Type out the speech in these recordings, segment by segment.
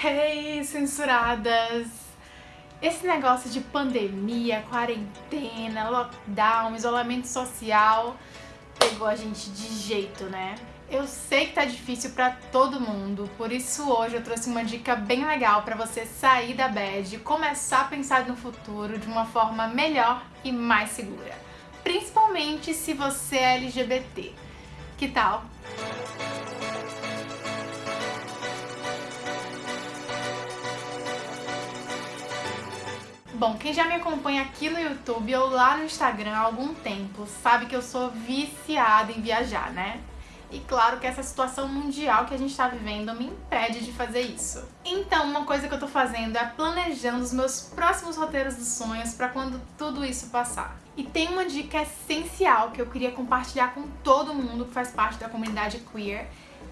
Hey, censuradas! Esse negócio de pandemia, quarentena, lockdown, isolamento social pegou a gente de jeito, né? Eu sei que tá difícil pra todo mundo, por isso hoje eu trouxe uma dica bem legal pra você sair da bad e começar a pensar no futuro de uma forma melhor e mais segura. Principalmente se você é LGBT. Que tal? Bom, quem já me acompanha aqui no YouTube ou lá no Instagram há algum tempo sabe que eu sou viciada em viajar, né? E claro que essa situação mundial que a gente está vivendo me impede de fazer isso. Então, uma coisa que eu tô fazendo é planejando os meus próximos roteiros dos sonhos para quando tudo isso passar. E tem uma dica essencial que eu queria compartilhar com todo mundo que faz parte da comunidade queer,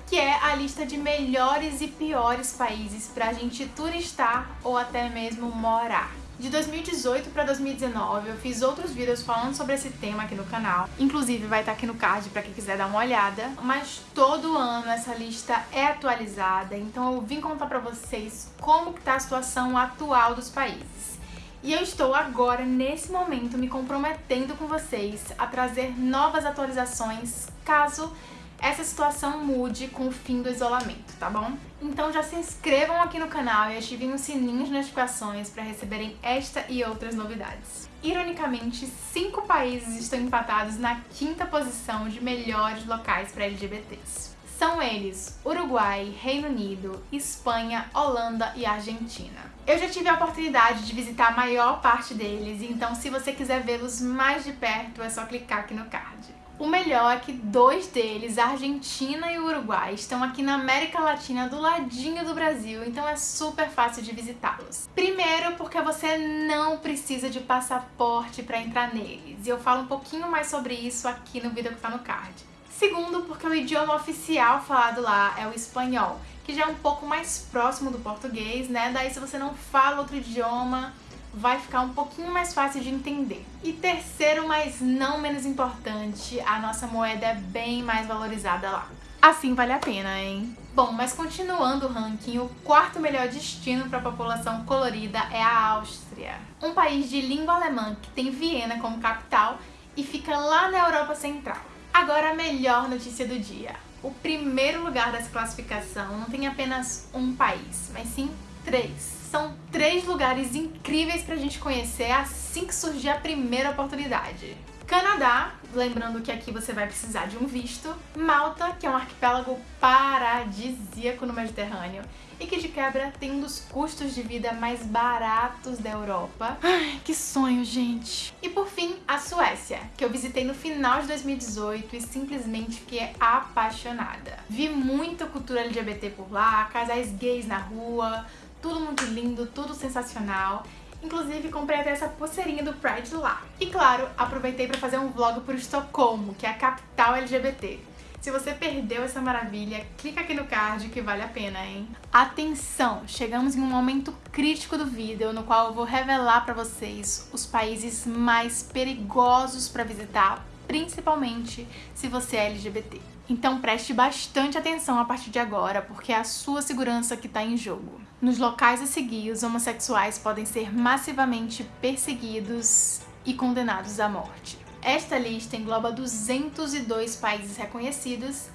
que é a lista de melhores e piores países pra gente turistar ou até mesmo morar. De 2018 para 2019 eu fiz outros vídeos falando sobre esse tema aqui no canal, inclusive vai estar aqui no card para quem quiser dar uma olhada, mas todo ano essa lista é atualizada, então eu vim contar para vocês como que tá a situação atual dos países. E eu estou agora, nesse momento, me comprometendo com vocês a trazer novas atualizações caso essa situação mude com o fim do isolamento, tá bom? Então já se inscrevam aqui no canal e ativem o sininho de notificações para receberem esta e outras novidades. Ironicamente, cinco países estão empatados na quinta posição de melhores locais para LGBTs. São eles Uruguai, Reino Unido, Espanha, Holanda e Argentina. Eu já tive a oportunidade de visitar a maior parte deles, então se você quiser vê-los mais de perto é só clicar aqui no card. O melhor é que dois deles, Argentina e Uruguai, estão aqui na América Latina do ladinho do Brasil, então é super fácil de visitá-los. Primeiro porque você não precisa de passaporte para entrar neles, e eu falo um pouquinho mais sobre isso aqui no vídeo que tá no card. Segundo porque o idioma oficial falado lá é o espanhol, que já é um pouco mais próximo do português, né? Daí se você não fala outro idioma, vai ficar um pouquinho mais fácil de entender. E terceiro, mas não menos importante, a nossa moeda é bem mais valorizada lá. Assim vale a pena, hein? Bom, mas continuando o ranking, o quarto melhor destino para a população colorida é a Áustria. Um país de língua alemã que tem Viena como capital e fica lá na Europa Central. Agora a melhor notícia do dia. O primeiro lugar dessa classificação não tem apenas um país, mas sim três. São três lugares incríveis pra gente conhecer assim que surgir a primeira oportunidade. Canadá, lembrando que aqui você vai precisar de um visto. Malta, que é um arquipélago paradisíaco no Mediterrâneo e que de quebra tem um dos custos de vida mais baratos da Europa. Ai, que sonho, gente! E por fim, a Suécia, que eu visitei no final de 2018 e simplesmente fiquei apaixonada. Vi muita cultura LGBT por lá, casais gays na rua, tudo muito lindo, tudo sensacional. Inclusive, comprei até essa pulseirinha do Pride lá. E claro, aproveitei para fazer um vlog por Estocolmo, que é a capital LGBT. Se você perdeu essa maravilha, clica aqui no card que vale a pena, hein? Atenção! Chegamos em um momento crítico do vídeo no qual eu vou revelar para vocês os países mais perigosos para visitar, principalmente se você é LGBT. Então preste bastante atenção a partir de agora, porque é a sua segurança que está em jogo. Nos locais a seguir, os homossexuais podem ser massivamente perseguidos e condenados à morte. Esta lista engloba 202 países reconhecidos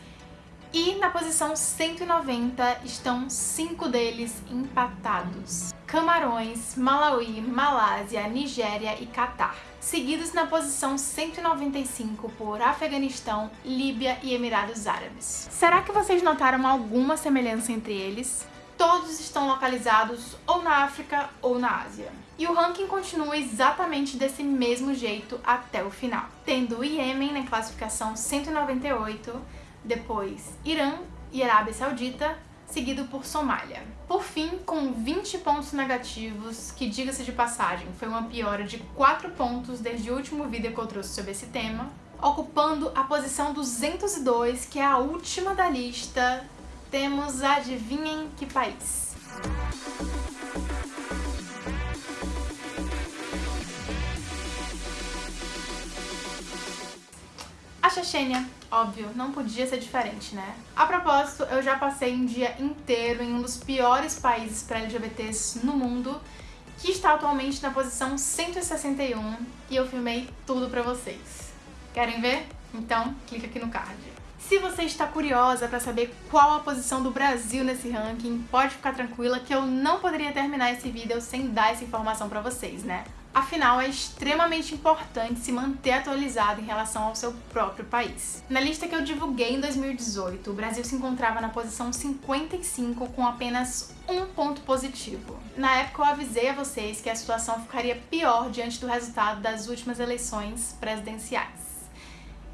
e na posição 190 estão cinco deles empatados. Camarões, Malawi, Malásia, Nigéria e Catar. Seguidos na posição 195 por Afeganistão, Líbia e Emirados Árabes. Será que vocês notaram alguma semelhança entre eles? Todos estão localizados ou na África ou na Ásia. E o ranking continua exatamente desse mesmo jeito até o final, tendo o Iêmen na classificação 198, depois Irã e Arábia Saudita, seguido por Somália. Por fim, com 20 pontos negativos, que diga-se de passagem, foi uma piora de 4 pontos desde o último vídeo que eu trouxe sobre esse tema, ocupando a posição 202, que é a última da lista, temos adivinhem que país? Chechênia, óbvio, não podia ser diferente, né? A propósito, eu já passei um dia inteiro em um dos piores países para LGBTs no mundo, que está atualmente na posição 161, e eu filmei tudo pra vocês. Querem ver? Então, clica aqui no card. Se você está curiosa para saber qual a posição do Brasil nesse ranking, pode ficar tranquila que eu não poderia terminar esse vídeo sem dar essa informação para vocês, né? Afinal, é extremamente importante se manter atualizado em relação ao seu próprio país. Na lista que eu divulguei em 2018, o Brasil se encontrava na posição 55 com apenas um ponto positivo. Na época eu avisei a vocês que a situação ficaria pior diante do resultado das últimas eleições presidenciais.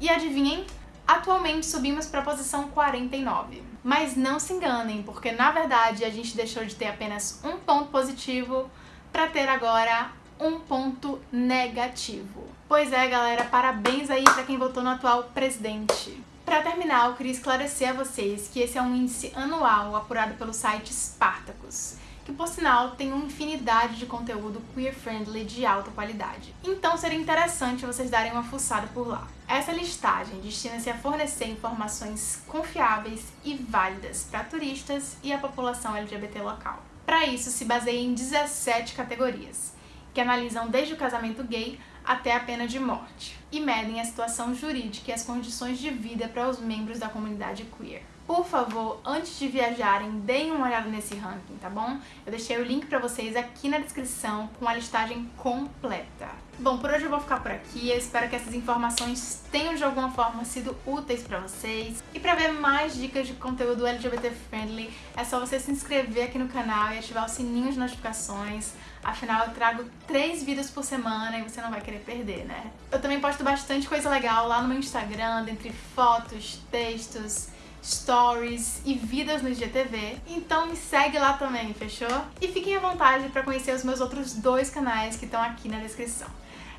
E adivinhem? Atualmente subimos para a posição 49. Mas não se enganem, porque na verdade a gente deixou de ter apenas um ponto positivo para ter agora um ponto negativo. Pois é, galera, parabéns aí para quem votou no atual presidente. Para terminar, eu queria esclarecer a vocês que esse é um índice anual apurado pelo site Spartacus, que por sinal tem uma infinidade de conteúdo queer-friendly de alta qualidade. Então seria interessante vocês darem uma fuçada por lá. Essa listagem destina-se a fornecer informações confiáveis e válidas para turistas e a população LGBT local. Para isso, se baseia em 17 categorias, que analisam desde o casamento gay até a pena de morte, e medem a situação jurídica e as condições de vida para os membros da comunidade queer. Por favor, antes de viajarem, deem uma olhada nesse ranking, tá bom? Eu deixei o link pra vocês aqui na descrição com a listagem completa. Bom, por hoje eu vou ficar por aqui. Eu espero que essas informações tenham de alguma forma sido úteis pra vocês. E pra ver mais dicas de conteúdo LGBT friendly, é só você se inscrever aqui no canal e ativar o sininho de notificações. Afinal, eu trago três vídeos por semana e você não vai querer perder, né? Eu também posto bastante coisa legal lá no meu Instagram, dentre fotos, textos stories e vidas no IGTV. Então me segue lá também, fechou? E fiquem à vontade para conhecer os meus outros dois canais que estão aqui na descrição.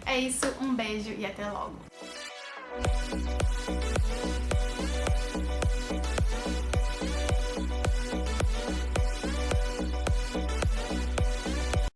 É isso, um beijo e até logo!